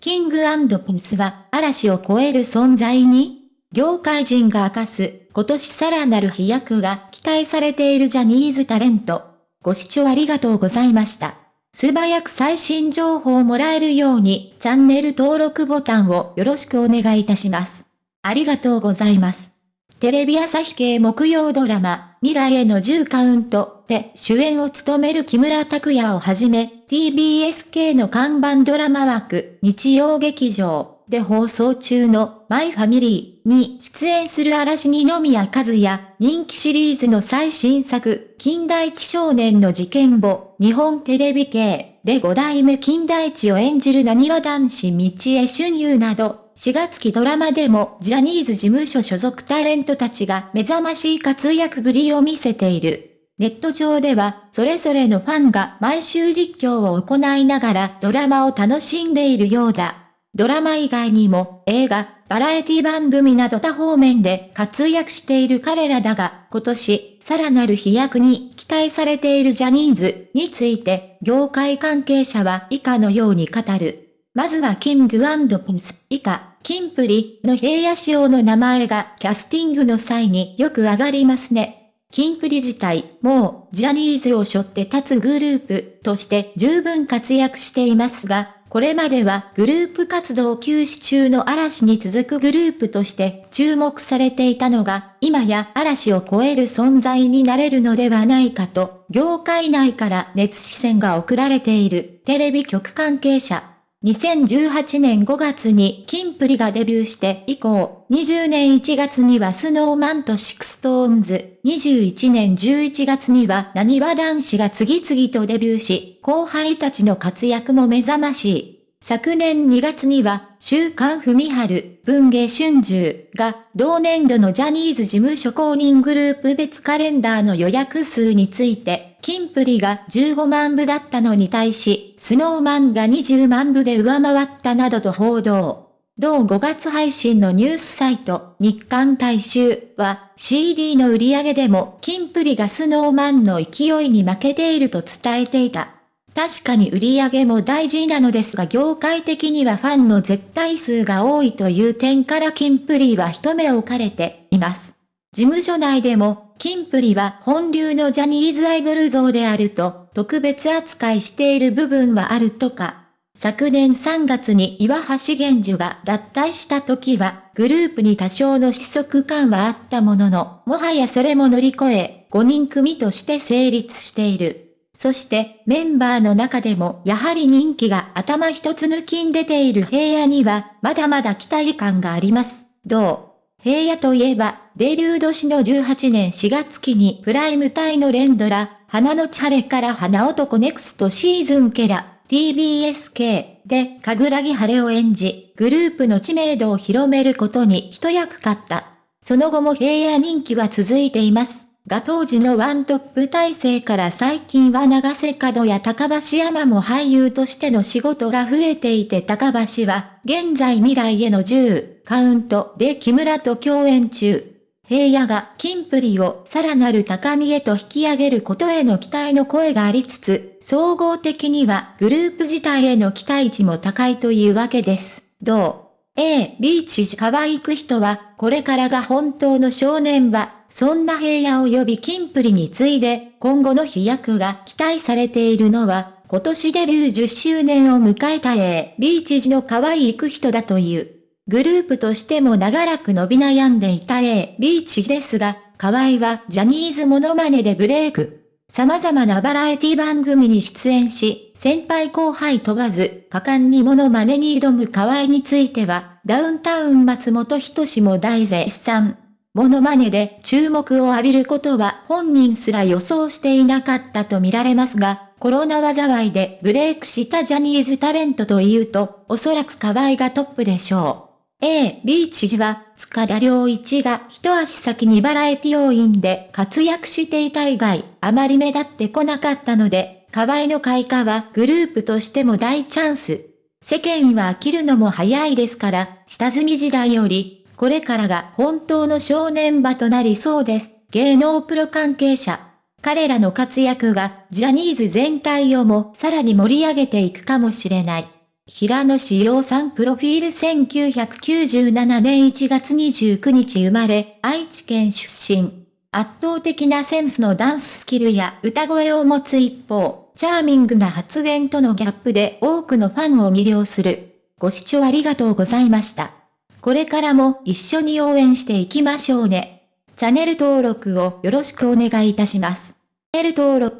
キングピンスは嵐を超える存在に業界人が明かす今年さらなる飛躍が期待されているジャニーズタレント。ご視聴ありがとうございました。素早く最新情報をもらえるようにチャンネル登録ボタンをよろしくお願いいたします。ありがとうございます。テレビ朝日系木曜ドラマ、未来への10カウントで主演を務める木村拓哉をはじめ、TBS 系の看板ドラマ枠、日曜劇場で放送中のマイファミリーに出演する嵐二宮和也、人気シリーズの最新作、近代一少年の事件簿、日本テレビ系で5代目近代一を演じる何わ男子道江春優など、4月期ドラマでもジャニーズ事務所所属タレントたちが目覚ましい活躍ぶりを見せている。ネット上では、それぞれのファンが毎週実況を行いながらドラマを楽しんでいるようだ。ドラマ以外にも映画、バラエティ番組など多方面で活躍している彼らだが、今年、さらなる飛躍に期待されているジャニーズについて、業界関係者は以下のように語る。まずはキングピンス、以下、キンプリの平野仕様の名前がキャスティングの際によく上がりますね。キンプリ自体、もう、ジャニーズを背負って立つグループとして十分活躍していますが、これまではグループ活動休止中の嵐に続くグループとして注目されていたのが、今や嵐を超える存在になれるのではないかと、業界内から熱視線が送られているテレビ局関係者。2018年5月にキンプリがデビューして以降、20年1月には Snow Man と SixTONES、21年11月にはなにわ男子が次々とデビューし、後輩たちの活躍も目覚ましい。昨年2月には、週刊文春、文芸春秋が、同年度のジャニーズ事務所公認グループ別カレンダーの予約数について、キンプリが15万部だったのに対し、スノーマンが20万部で上回ったなどと報道。同5月配信のニュースサイト、日刊大衆は、CD の売り上げでも、キンプリがスノーマンの勢いに負けていると伝えていた。確かに売り上げも大事なのですが業界的にはファンの絶対数が多いという点からキンプリは一目置かれています。事務所内でも、キンプリは本流のジャニーズアイドル像であると特別扱いしている部分はあるとか。昨年3月に岩橋玄樹が脱退した時は、グループに多少の失速感はあったものの、もはやそれも乗り越え、5人組として成立している。そしてメンバーの中でもやはり人気が頭一つ抜きん出ている平野にはまだまだ期待感があります。どう？平野といえばデビュー年の18年4月期にプライム帯の連ドラ、花のチャレから花男ネクストシーズンケラ、TBSK で神楽木晴れを演じ、グループの知名度を広めることに一役買った。その後も平野人気は続いています。が当時のワントップ体制から最近は長瀬角や高橋山も俳優としての仕事が増えていて高橋は現在未来への10カウントで木村と共演中。平野が金プリをさらなる高みへと引き上げることへの期待の声がありつつ、総合的にはグループ自体への期待値も高いというわけです。どう ?A、ビーチ可愛く人は、これからが本当の少年は、そんな平野及び金プリに次いで、今後の飛躍が期待されているのは、今年デビュー10周年を迎えた A、ビーチ時の可愛いく人だという。グループとしても長らく伸び悩んでいた A、ビーチですが、河合はジャニーズモノマネでブレイク。様々なバラエティ番組に出演し、先輩後輩問わず、果敢にモノマネに挑む河合については、ダウンタウン松本人志も大絶賛。モノマネで注目を浴びることは本人すら予想していなかったと見られますが、コロナ災いでブレイクしたジャニーズタレントというと、おそらく河合がトップでしょう。A、B 知事は、塚田良一が一足先にバラエティ要員で活躍していた以外、あまり目立ってこなかったので、河合の開花はグループとしても大チャンス。世間は飽きるのも早いですから、下積み時代よりこれからが本当の正念場となりそうです。芸能プロ関係者。彼らの活躍がジャニーズ全体をもさらに盛り上げていくかもしれない。平野志陽さんプロフィール1997年1月29日生まれ、愛知県出身。圧倒的なセンスのダンススキルや歌声を持つ一方、チャーミングな発言とのギャップで多くのファンを魅了する。ご視聴ありがとうございました。これからも一緒に応援していきましょうね。チャンネル登録をよろしくお願いいたします。チャンネル登録